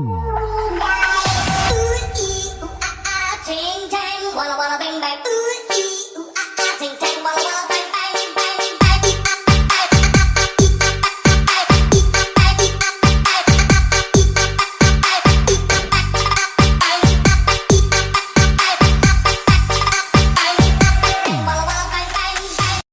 Ooh, ee, ooh, ah, ah, ting, tang, walla, walla, bang, bang. Ooh, ee, ooh, ah, ah, ting, tang, walla, walla.